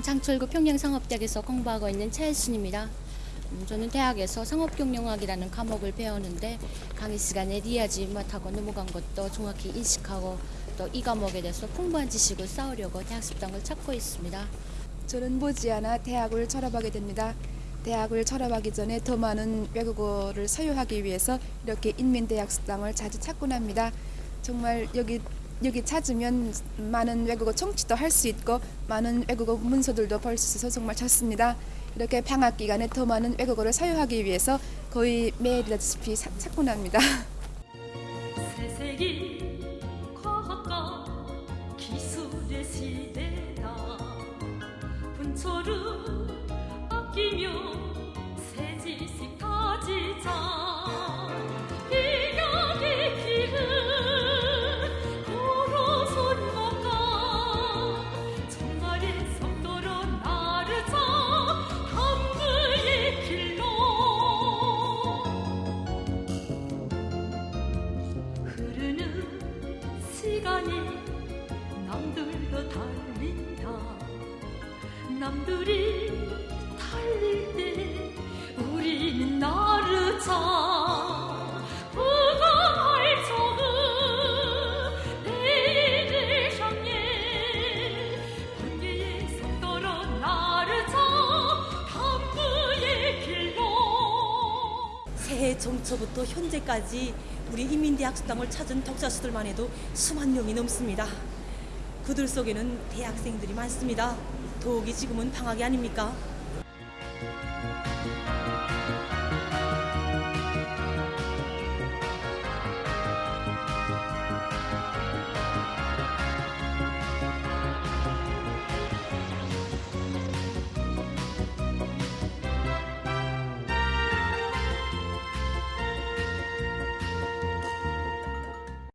저는 장철구 평양상업대학에서 공부하고 있는 차혜순입니다. 음, 저는 대학에서 상업경영학이라는 과목을 배웠는데 강의 시간에 리하지 못하고 넘어간 것도 정확히 인식하고 또 이 과목에 대해서 풍부한 지식을 쌓으려고 대학습당을 찾고 있습니다. 저는 머지않아 대학을 졸업하게 됩니다. 대학을 졸업하기 전에 더 많은 외국어를 소유하기 위해서 이렇게 인민대학습당을 자주 찾곤 합니다. 정말 여기 여기 찾으면 많은 외국어 청취도 할 수 있고 많은 외국어 문서들도 볼 수 있어서 정말 좋습니다. 이렇게 방학 기간에 더 많은 외국어를 사용하기 위해서 거의 매일다시피 사- 찾곤 합니다. 시간이 남들도 달린다. 남들이 정초부터 현재까지 우리 인민대학습당을 찾은 독자 수들만 해도 수만 명이 넘습니다. 그들 속에는 대학생들이 많습니다. 더욱이 지금은 방학이 아닙니까?